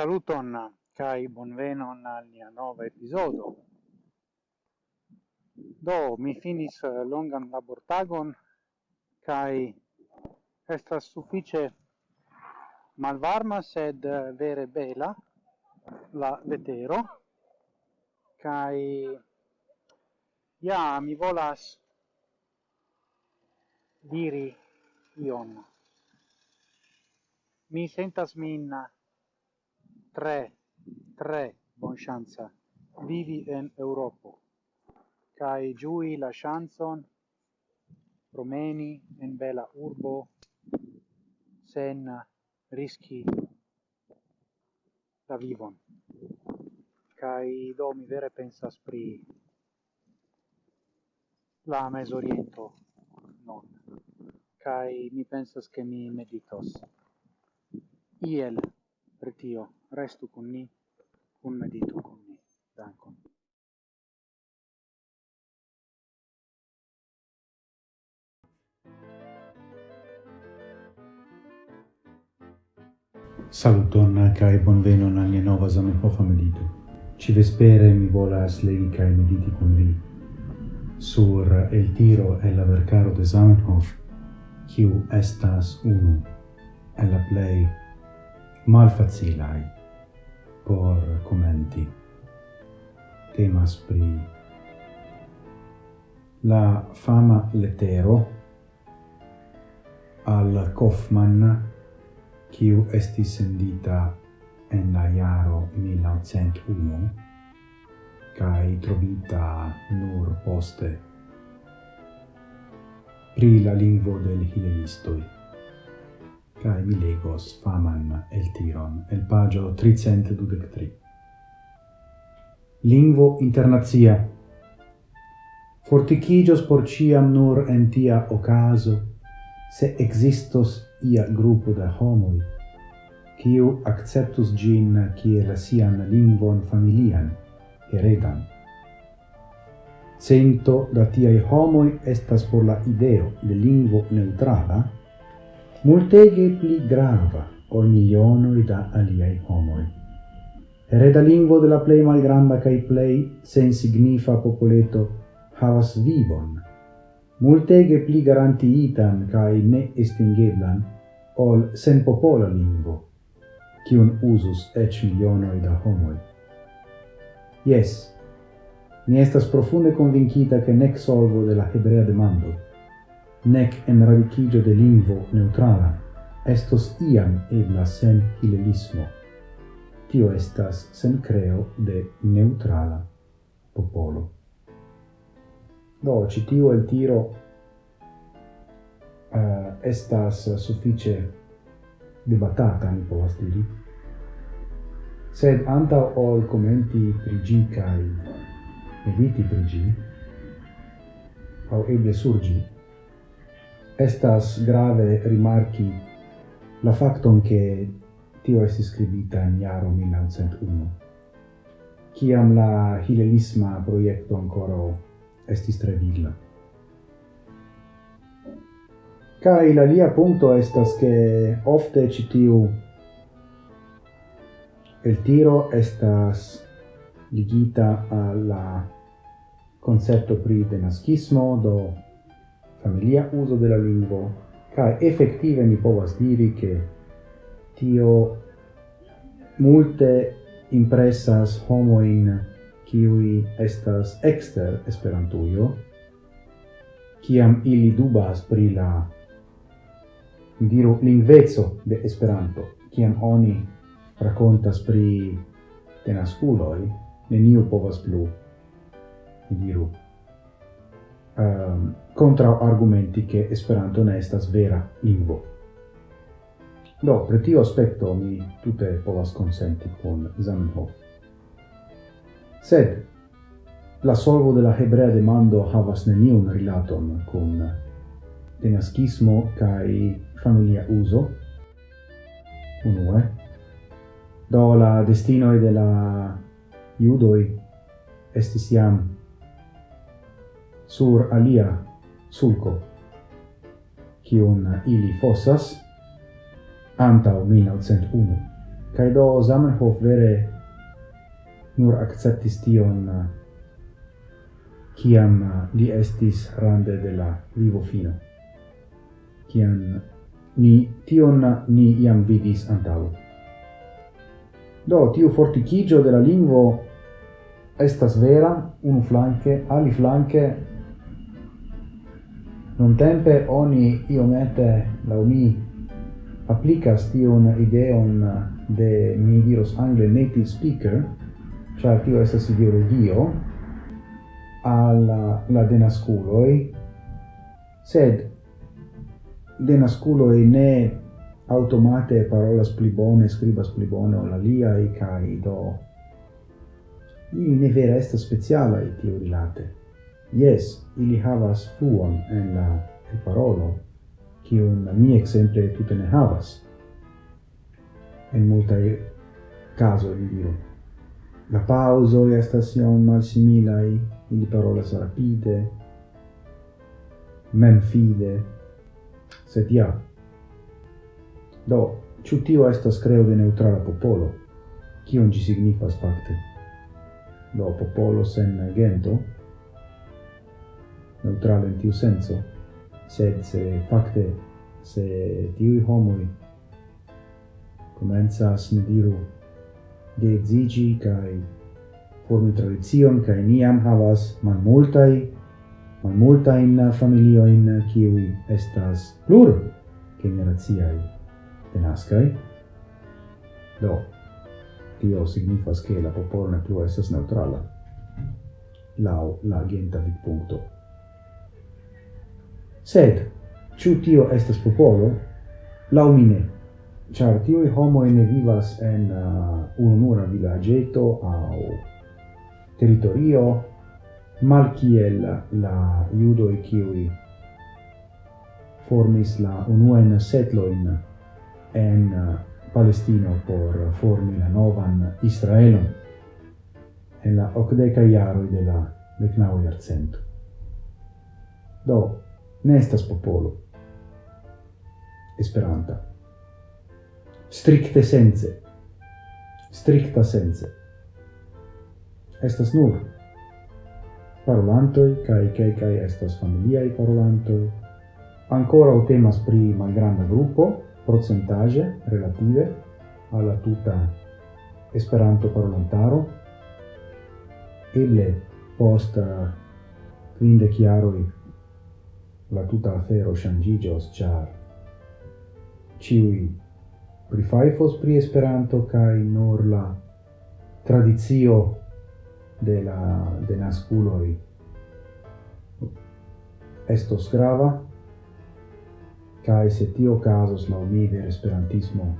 Saluton kai bonvenon al nia nova episodo. Do mi finis longan labortagon kai estas suffice malvarma sed vere bela la vetero kai ja mi volas diri ion. Mi sentas min tre, tre chance vivi en Europa kai giui la chanson promeni en bela urbo sen rischi la vivon. Cai do mi vere pensas pri la mesoriento non. Cai mi pensas che mi meditos iel per restu con ni, cun meditu con ni. Dankon. Saluton kai bonvenon al nia nova Zamenhof medito. Ci vespere mi volas legi kai mediti con vi sur el tiro e la vercaro de Zamenhof, kiu estas unu el la plej malfacilaj por commenti. Temas pri la fama lettero al Kaufmann, kiu estis sendita en la jaro 1901, cae trovita nur poste pri la lingvo del hilenistoi cae mi legos faman el tiron, el pagio 323. Lingvo internazia. Forticigios por ciam nur en tia ocaso, se existos ia gruppo da homoi, quiu acceptus gin kiel sian lingvon familian, heredan. Cento da tiai homoi estas por la ideo de lingvo neutrala, multege pli grava ol milionoi da aliai homoi. Hereda lingvo de la plei malgranda cae plei sen signifa popoleto havas vivon, multege pli garantiitan cae ne estingeblan ol sen popola lingvo, cion usus ec milionoi da homoi. Yes, mi estas profunde convincita che nec solvo de la hebrea demando nec en radicigio de lingvo neutrala, estos iam ebla sen hilelismo. Tio estas sen creo de neutrala popolo. Do, citiu el tiro uh, estas suffice debatata, mi povas diri, sed anta ol commenti prigi cae mediti prigi, au eble surgi, estas grave rimarki la facton che tio estis scribita in jaro 1901, ciam la hilelisma proiecto ancora estis tre vigla. Cai la lia punto estas che ofte citiu el tiro estas ligita alla concepto pri denaskismo, do familia uso de la lingvo, cae effective ni povas diri che tio multe impressas homoin kiui estas exter Esperantujo, kiam ili dubas pri la diru lingvezo de Esperanto, kiam oni racontas pri tenasculoi, neniu povas plu, diru, contra argumenti che Esperanto ne estas vera lingvo. Do, pre tio aspecto mi tute povas consenti con Zamenhof. Sed, la solvo de la hebrea demando havas neniun rilaton con denaskismo cae familia uso, unue, do la destinoi de la iudoi estis iam sur alia sulco, cion ili fossas antau 1901. Cae do Zamenhof vere nur acceptis tion ciam li estis rande de la vivo fino. Ciam ni tion ni iam vidis antau. Do, tiu forticigio de la lingvo estas vera, unu flanque, ali flanque, non tempe oni iomete la mi applicas tion ideon de mi diros angle native speaker cioè tio estas ideologio alla la denasculoi sed denasculoi ne automate parolas pli bone scribas pli bone lia e kai do ili ne vera esta speciala tio rilate Yes, ili havas fuon en la en parolo, kiun mi exemple tute ne havas. En multae caso, vi diru. La pauso estas mal malsimilai, ili parolas rapide, memfide, sed ja. Do, ciu tio estas creo de neutrala popolo, kion gi signifas facte. Do, popolo sen gento, neutrale in tiu senso, sed se facte se tiu homoi comenzas, ne diru, zigi kai formi tradizion, cae ni man multa in familio in kiwi estas plur generaziai denascai. Do, tio signifas che la popolo ne plu estas neutrala, lau la genta vid punto Sed, ciu tio estes popolo? Lau mine. Char tioi homoi ne vivas en uh, unura villageto au territorio mal kiel la judoi kiui formis la unuen setloin en uh, Palestino por formi la novan Israelon en la ocdeca iaroi de la decnau iarcento. Do, ne estas popolo. Esperanta. Stricte sense. Stricta sense. Estas nur Parolantoi, kaj kaj kaj estas familiaj parolantoi. Ancora temas pri malgranda grupo, procentage relative alla tuta Esperanto parolantaro. Eble post uh, quinde chiaroi la tuta afero shangigios char ciui prifaifos pri Esperanto kai nor la tradizio de la de nasculoi estos grava kai se tio casos la umide esperantismo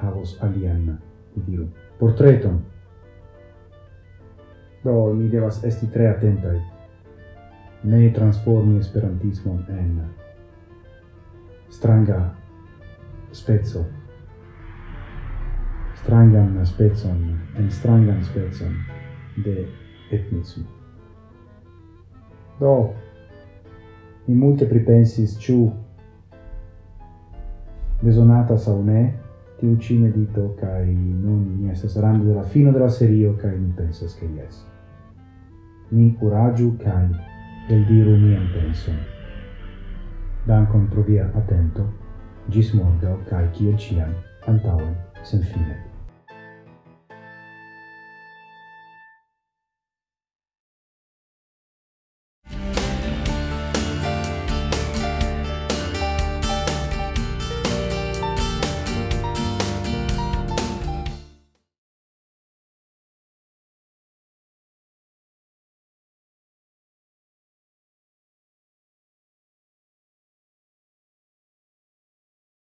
havos alien diru portreton. Do ni devas esti tre atentai ne transformi esperantismo en stranga spezzo strangan spezzon en strangan spezzon de etnismo. Do mi multe pripensis ciu besonata sa ne tiu ci medito kai non mi estas rando della fino della serio kai mi pensas che yes mi coraggio kai del diru mian penson. Dankon pro via atento, gis morgau cae ciel ciam, antauen, sen fine.